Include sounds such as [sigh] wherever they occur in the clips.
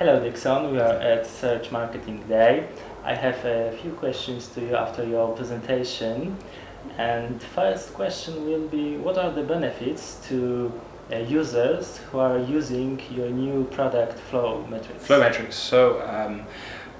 Hello Dixon, we are at Search Marketing Day. I have a few questions to you after your presentation. And first question will be, what are the benefits to uh, users who are using your new product Flow Metrics? Flow Metrics. So um,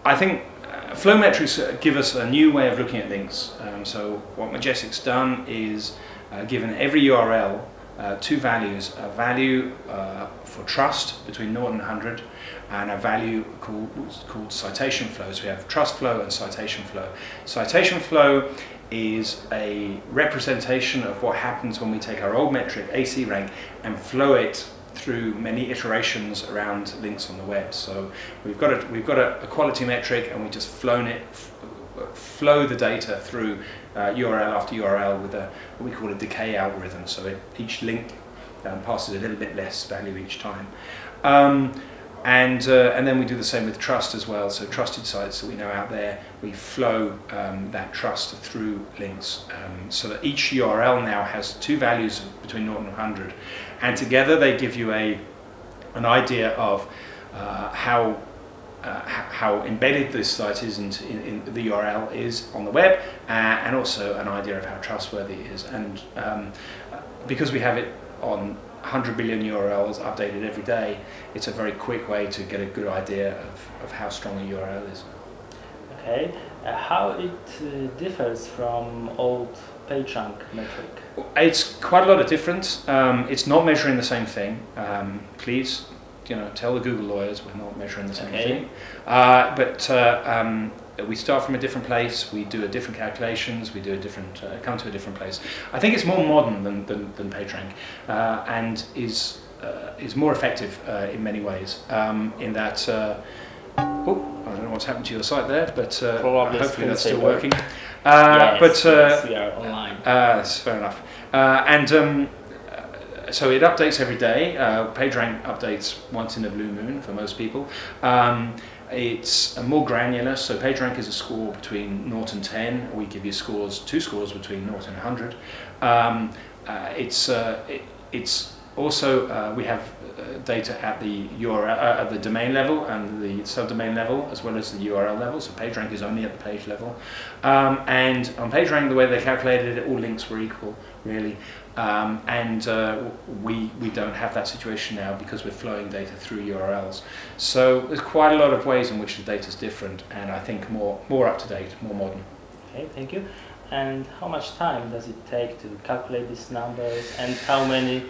I think uh, Flow Metrics uh, give us a new way of looking at links. Um, so what Majestic's done is uh, given every URL uh, two values, a value uh, for trust between 0 and 100 and a value called, called citation flow. So we have trust flow and citation flow. Citation flow is a representation of what happens when we take our old metric, AC rank, and flow it through many iterations around links on the web. So we've got a, we've got a, a quality metric and we've just flown it flow the data through uh, URL after URL with a what we call a decay algorithm. So it, each link um, passes a little bit less value each time. Um, and, uh, and then we do the same with trust as well. So trusted sites that we know out there, we flow um, that trust through links. Um, so that each URL now has two values between 0 and 100. And together they give you a, an idea of uh, how uh, how embedded this site is into in, in the URL is on the web uh, and also an idea of how trustworthy it is and um, because we have it on 100 billion URLs updated every day it's a very quick way to get a good idea of, of how strong a URL is. Okay, uh, how it uh, differs from old PageRank metric? It's quite a lot of difference. Um, it's not measuring the same thing. Um, please you know, tell the Google lawyers we're not measuring the same okay. thing. Uh, but uh, um, we start from a different place, we do a different calculations, we do a different, uh, come to a different place. I think it's more modern than, than, than PageRank uh, and is, uh, is more effective uh, in many ways um, in that, oh, I don't know what's happened to your site there, but hopefully that's still working. yes, but yes, we are online. that's fair enough. and um, so it updates every day. Uh, PageRank updates once in a blue moon for most people. Um, it's more granular, so PageRank is a score between 0 and 10. We give you scores, two scores between 0 and 100. Um, uh, it's, uh, it, it's also, uh, we have data at the URL, uh, at the domain level and the subdomain level, as well as the URL level. So PageRank is only at the page level. Um, and on PageRank, the way they calculated it, all links were equal, really. Um, and uh, we, we don't have that situation now because we're flowing data through URLs. So there's quite a lot of ways in which the data is different and I think more, more up to date, more modern. Okay, thank you. And how much time does it take to calculate these numbers and how many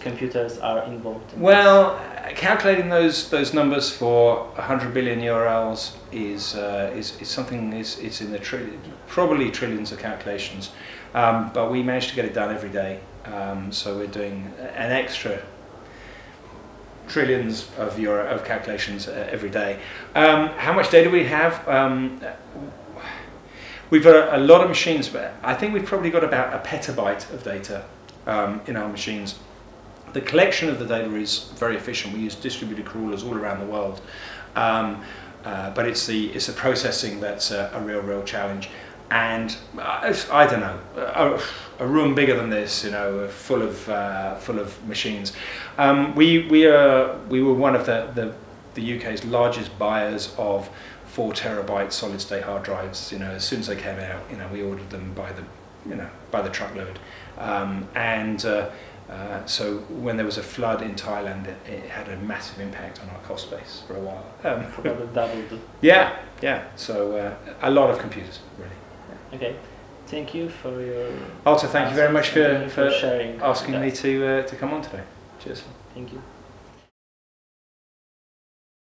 computers are involved? In well, this? calculating those those numbers for 100 billion URLs is uh, is, is something is it's in the trillion, probably trillions of calculations, um, but we manage to get it done every day. Um, so we're doing an extra trillions of euro of calculations uh, every day. Um, how much data we have? Um, we've got a, a, lot of machines, but I think we've probably got about a petabyte of data um, in our machines. The collection of the data is very efficient. We use distributed crawlers all around the world. Um, uh, but it's the it's the processing that's a, a real real challenge and uh, I don't know a, a, room bigger than this you know full of uh, full of machines um, we we are we were one of the, the the UK's largest buyers of four terabyte solid state hard drives you know as soon as they came out you know we ordered them by the you know by the truckload um, and uh, uh, so when there was a flood in Thailand, it, it, had a massive impact on our cost base for a while. Um, [laughs] Probably doubled. Yeah, yeah. So uh, a lot of computers, really. Yeah. Okay. Thank you for your. Also, thank you very much for, for, for sharing. asking me to uh, to come on today. Cheers. Thank you.